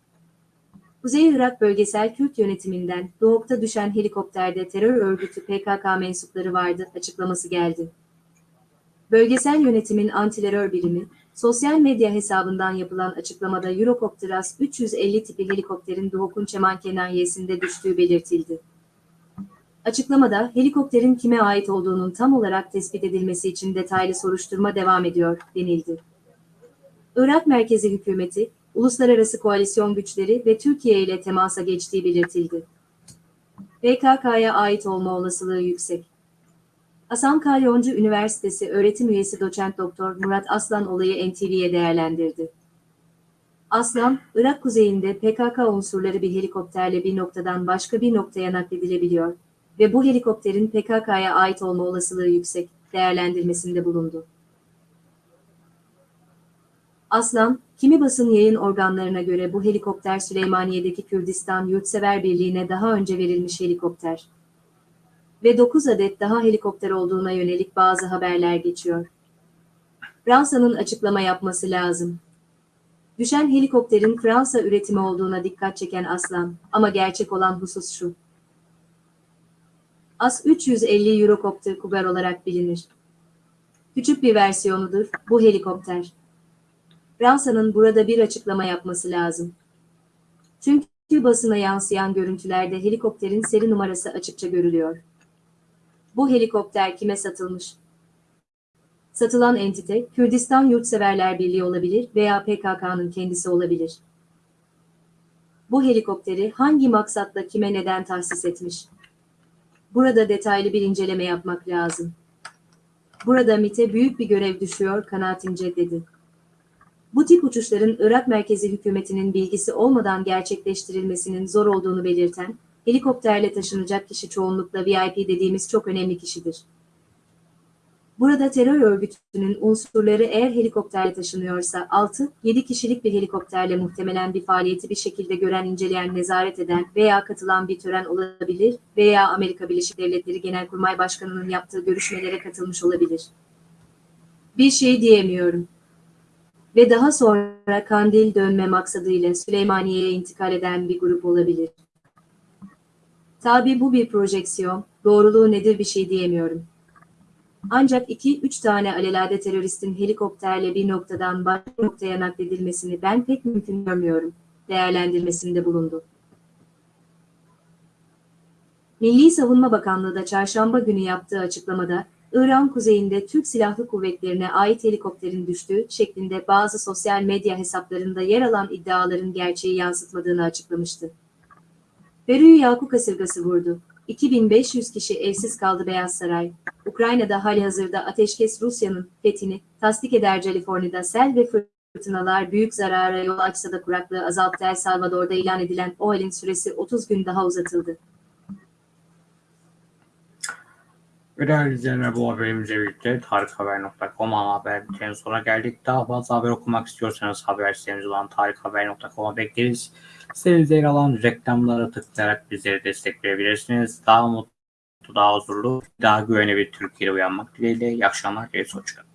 E: Kuzey Irak Bölgesel Kürt Yönetiminden Doğuk'ta düşen helikopterde terör örgütü PKK mensupları vardı açıklaması geldi. Bölgesel yönetimin antiterör birimi, sosyal medya hesabından yapılan açıklamada Eurocopter 350 tipi helikopterin Doğuk'un Çeman Kenayesi'nde düştüğü belirtildi. Açıklamada helikopterin kime ait olduğunun tam olarak tespit edilmesi için detaylı soruşturma devam ediyor denildi. Irak merkezi hükümeti, uluslararası koalisyon güçleri ve Türkiye ile temasa geçtiği belirtildi. PKK'ya ait olma olasılığı yüksek. Hasan Kalyoncu Üniversitesi öğretim üyesi doçent doktor Murat Aslan olayı NTV'ye değerlendirdi. Aslan, Irak kuzeyinde PKK unsurları bir helikopterle bir noktadan başka bir noktaya nakledilebiliyor ve bu helikopterin PKK'ya ait olma olasılığı yüksek değerlendirmesinde bulundu. Aslan, kimi basın yayın organlarına göre bu helikopter Süleymaniye'deki Kürdistan Yurtsever Birliği'ne daha önce verilmiş helikopter. Ve 9 adet daha helikopter olduğuna yönelik bazı haberler geçiyor. Fransa'nın açıklama yapması lazım. Düşen helikopterin Fransa üretimi olduğuna dikkat çeken Aslan ama gerçek olan husus şu. As-350 Eurocopter Cougar olarak bilinir. Küçük bir versiyonudur bu helikopter. Fransa'nın burada bir açıklama yapması lazım. Çünkü basına yansıyan görüntülerde helikopterin seri numarası açıkça görülüyor. Bu helikopter kime satılmış? Satılan entite, Kürdistan Yurtseverler Birliği olabilir veya PKK'nın kendisi olabilir. Bu helikopteri hangi maksatla kime neden tahsis etmiş? Burada detaylı bir inceleme yapmak lazım. Burada MIT'e büyük bir görev düşüyor kanaatimce dedi. Bu tip uçuşların Irak merkezi hükümetinin bilgisi olmadan gerçekleştirilmesinin zor olduğunu belirten, helikopterle taşınacak kişi çoğunlukla VIP dediğimiz çok önemli kişidir. Burada terör örgütünün unsurları eğer helikopterle taşınıyorsa 6-7 kişilik bir helikopterle muhtemelen bir faaliyeti bir şekilde gören, inceleyen, nezaret eden veya katılan bir tören olabilir veya Amerika Birleşik Devletleri Genelkurmay Başkanı'nın yaptığı görüşmelere katılmış olabilir. Bir şey diyemiyorum ve daha sonra Kandil dönme maksadıyla Süleymaniye'ye intikal eden bir grup olabilir. Tabi bu bir projeksiyon, doğruluğu nedir bir şey diyemiyorum. Ancak 2-3 tane alelade teröristin helikopterle bir noktadan başka noktaya nakledilmesini ben pek mümkün görmüyorum, değerlendirmesinde bulundu. Milli Savunma Bakanlığı da çarşamba günü yaptığı açıklamada, İran kuzeyinde Türk Silahlı Kuvvetlerine ait helikopterin düştüğü şeklinde bazı sosyal medya hesaplarında yer alan iddiaların gerçeği yansıtmadığını açıklamıştı. Peru'yu Yaku kasırgası vurdu. 2500 kişi evsiz kaldı Beyaz Saray. Ukrayna'da halihazırda ateşkes Rusya'nın fethini tasdik eder Kaliforniya'da sel ve fırtınalar büyük zarara yol açsa da kuraklığı azalttı El Salvador'da ilan edilen o halin süresi 30 gün daha uzatıldı.
A: Ve değerli izleyenler bu haberimizle birlikte tarikhaber.com haber bültenin sonuna geldik. Daha fazla haber okumak istiyorsanız haber sitemiz olan tarikhaber.com'a bekleriz. Sitenizde yer alan reklamlara tıklayarak bizleri destekleyebilirsiniz. Daha mutlu, daha huzurlu, daha güvenli bir Türkiye'de uyanmak dileğiyle. İyi akşamlar, iyi hoşçakalın.